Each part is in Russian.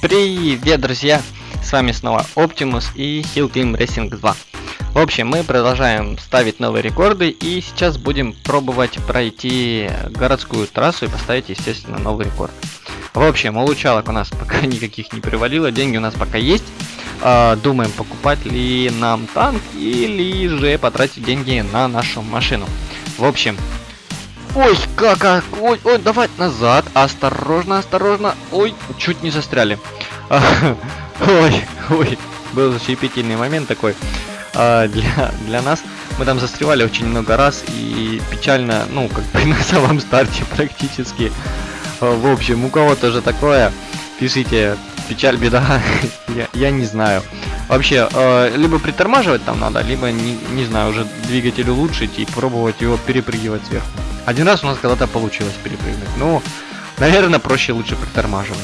Привет, друзья! С вами снова Optimus и Hill Climb Racing 2. В общем, мы продолжаем ставить новые рекорды и сейчас будем пробовать пройти городскую трассу и поставить, естественно, новый рекорд. В общем, улучшалок у нас пока никаких не привалило, деньги у нас пока есть. А, думаем, покупать ли нам танк или же потратить деньги на нашу машину. В общем, Ой, как, как, ой, ой, давай назад, осторожно, осторожно, ой, чуть не застряли. Ой, ой, был защепительный момент такой а, для, для нас. Мы там застревали очень много раз и печально, ну, как бы на самом старте практически. А, в общем, у кого тоже такое, пишите, печаль, беда, я, я не знаю. Вообще, э, либо притормаживать там надо, либо, не, не знаю, уже двигатель улучшить и пробовать его перепрыгивать сверху. Один раз у нас когда-то получилось перепрыгнуть. Ну, наверное, проще лучше притормаживать.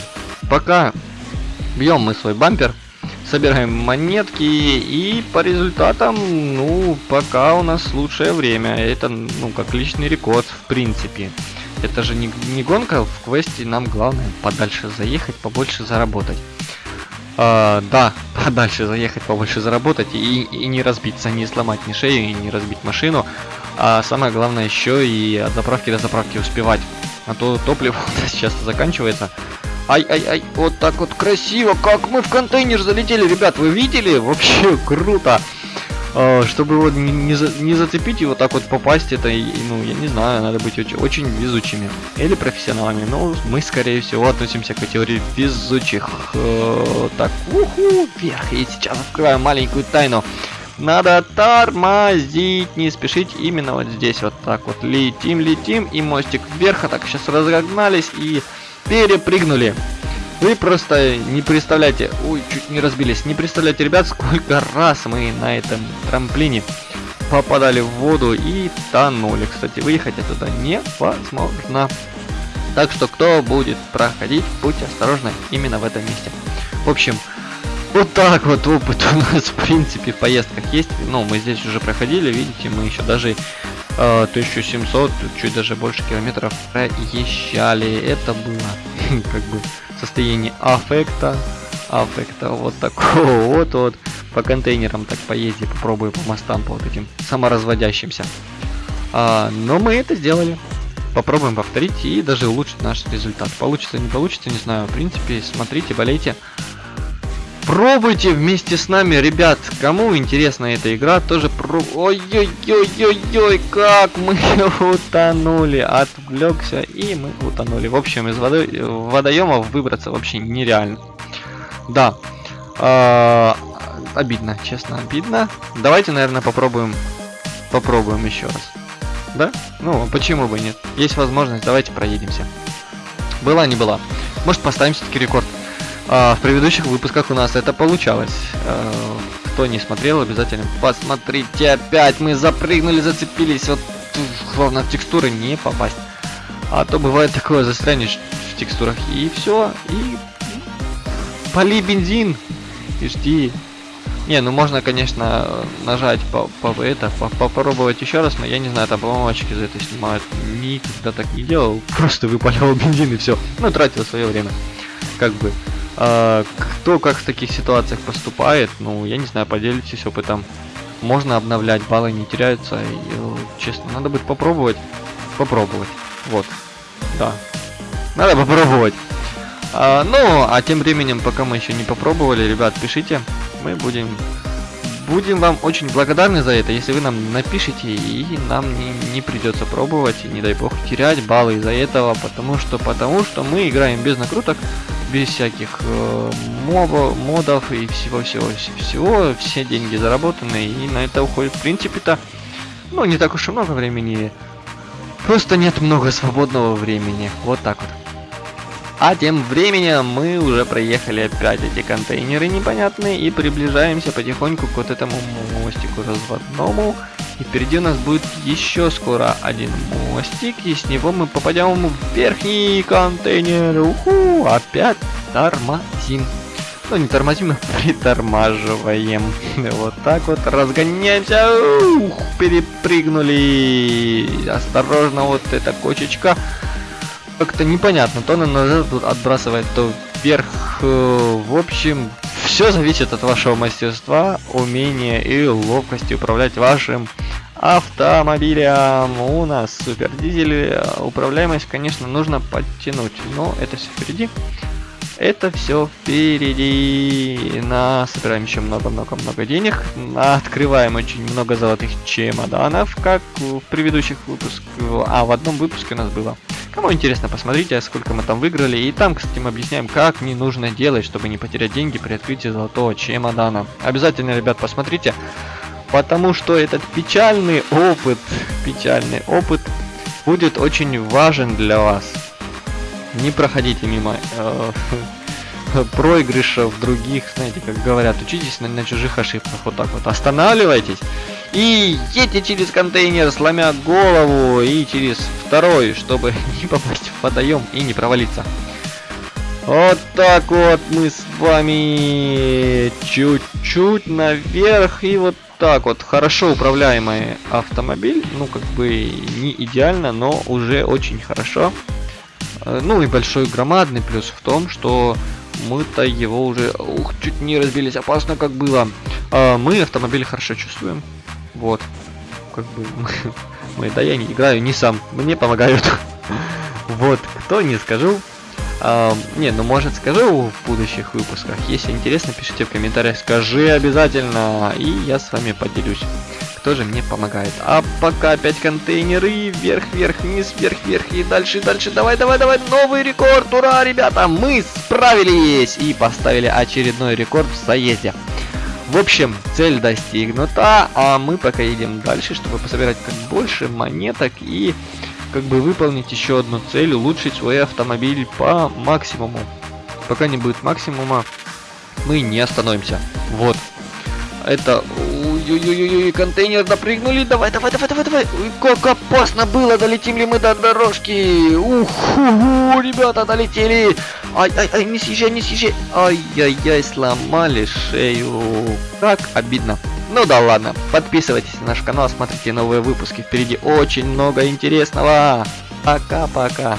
Пока бьем мы свой бампер, собираем монетки и по результатам, ну, пока у нас лучшее время. Это, ну, как личный рекорд, в принципе. Это же не, не гонка, в квесте нам главное подальше заехать, побольше заработать. А, да, подальше заехать, побольше заработать и, и не разбиться, не сломать ни шею и не разбить машину. А самое главное еще и от заправки до заправки успевать. А то топливо сейчас заканчивается. Ай-ай-ай, вот так вот красиво, как мы в контейнер залетели, ребят, вы видели? Вообще круто. А, чтобы вот не, за, не зацепить его так вот попасть, это, ну, я не знаю, надо быть очень, очень везучими. Или профессионалами. Но мы, скорее всего, относимся к категории везучих. Э, так, уху, вверх. И сейчас открываю маленькую тайну. Надо тормозить, не спешить именно вот здесь вот так вот. Летим, летим, и мостик вверх, а так сейчас разогнались и перепрыгнули. Вы просто не представляете, ой, чуть не разбились, не представляете, ребят, сколько раз мы на этом трамплине попадали в воду и тонули. Кстати, выехать оттуда невозможно. Так что, кто будет проходить, будьте осторожны именно в этом месте. В общем, вот так вот опыт у нас, в принципе, в поездках есть. Ну, мы здесь уже проходили, видите, мы еще даже э, 1700, чуть даже больше километров проезжали. Это было, как бы, состояние аффекта, аффекта вот такого вот вот по контейнерам так поезди, попробую по мостам по вот этим саморазводящимся. А, но мы это сделали. Попробуем повторить и даже улучшить наш результат. Получится, не получится, не знаю. В принципе, смотрите, болейте. Пробуйте вместе с нами, ребят. Кому интересна эта игра, тоже про... Ой-ой-ой-ой-ой, как мы утонули. Отвлекся, и мы утонули. В общем, из воды... водоемов выбраться вообще нереально. Да. Э обидно, честно, обидно. Давайте, наверное, попробуем... Попробуем еще раз. Да? Ну, почему бы нет? Есть возможность, давайте проедемся. Была, не была. Может, поставим все-таки рекорд. А, в предыдущих выпусках у нас это получалось. А, кто не смотрел, обязательно посмотрите опять. Мы запрыгнули, зацепились. Вот главное в текстуры не попасть. А то бывает такое, застрянешь в текстурах и все. И поли бензин и жди. Не, ну можно, конечно, нажать по, по это, по, попробовать еще раз, но я не знаю, там, по-моему, очки за это снимают. Никогда так не делал, просто выпалял бензин и все. Ну, тратил свое время. Как бы. А, кто как в таких ситуациях поступает, ну, я не знаю, поделитесь опытом. Можно обновлять, баллы не теряются. И, э, честно, надо будет попробовать. Попробовать. Вот. Да. Надо попробовать. А, ну, а тем временем, пока мы еще не попробовали, ребят, пишите. Мы будем будем вам очень благодарны за это, если вы нам напишите, и нам не, не придется пробовать, и не дай бог терять баллы из-за этого, потому что, потому что мы играем без накруток, без всяких э, моба, модов и всего-всего-всего, все деньги заработаны, и на это уходит, в принципе-то, ну, не так уж и много времени, просто нет много свободного времени, вот так вот. А тем временем мы уже проехали опять эти контейнеры непонятные и приближаемся потихоньку к вот этому мостику разводному. И впереди у нас будет еще скоро один мостик, и с него мы попадем в верхний контейнер. Уху, опять тормозим. Ну, не тормозим, а притормаживаем. Вот так вот, разгоняемся. Ух, перепрыгнули. Осторожно, вот эта кочечка. Как-то непонятно, то на назад отбрасывает, то вверх э, в общем, все зависит от вашего мастерства, умения и ловкости управлять вашим автомобилем. У нас супер дизель, управляемость, конечно, нужно подтянуть, но это все впереди. Это все впереди. На собираем еще много-много-много денег. Открываем очень много золотых чемоданов, как в предыдущих выпусках. А в одном выпуске у нас было. Кому интересно, посмотрите, сколько мы там выиграли. И там, кстати, мы объясняем, как не нужно делать, чтобы не потерять деньги при открытии золотого чемодана. Обязательно, ребят, посмотрите. Потому что этот печальный опыт, печальный опыт будет очень важен для вас. Не проходите мимо э, проигрышев других, знаете, как говорят, учитесь на, на чужих ошибках, вот так вот, останавливайтесь и едьте через контейнер, сломя голову, и через второй, чтобы не попасть в водоем и не провалиться. Вот так вот мы с вами чуть-чуть наверх и вот так вот хорошо управляемый автомобиль, ну как бы не идеально, но уже очень хорошо. Э, ну и большой громадный плюс в том, что мы-то его уже, ух, чуть не разбились, опасно как было. А, мы автомобиль хорошо чувствуем. Вот. Как бы мы, мы, да я не играю не сам, мне помогают. Вот, кто не скажу. А, не, ну может скажу в будущих выпусках. Если интересно, пишите в комментариях, скажи обязательно, и я с вами поделюсь тоже мне помогает. А пока опять контейнеры, вверх, вверх, вниз, вверх, вверх и дальше, дальше. Давай, давай, давай, новый рекорд, ура, ребята, мы справились и поставили очередной рекорд в заезде. В общем, цель достигнута, а мы пока едем дальше, чтобы пособирать как больше монеток и как бы выполнить еще одну цель, улучшить свой автомобиль по максимуму. Пока не будет максимума, мы не остановимся. Вот. Это Ой-ой-ой, контейнер допрыгнули. Давай, давай, давай, давай, давай. Ой, как опасно было. Долетим ли мы до дорожки? Ух, ребята, долетели. Ай, ай, ай, не съезжай, не съезжай. Ай-яй-яй, сломали шею. Как обидно. Ну да ладно, подписывайтесь на наш канал, смотрите новые выпуски. Впереди очень много интересного. Пока-пока.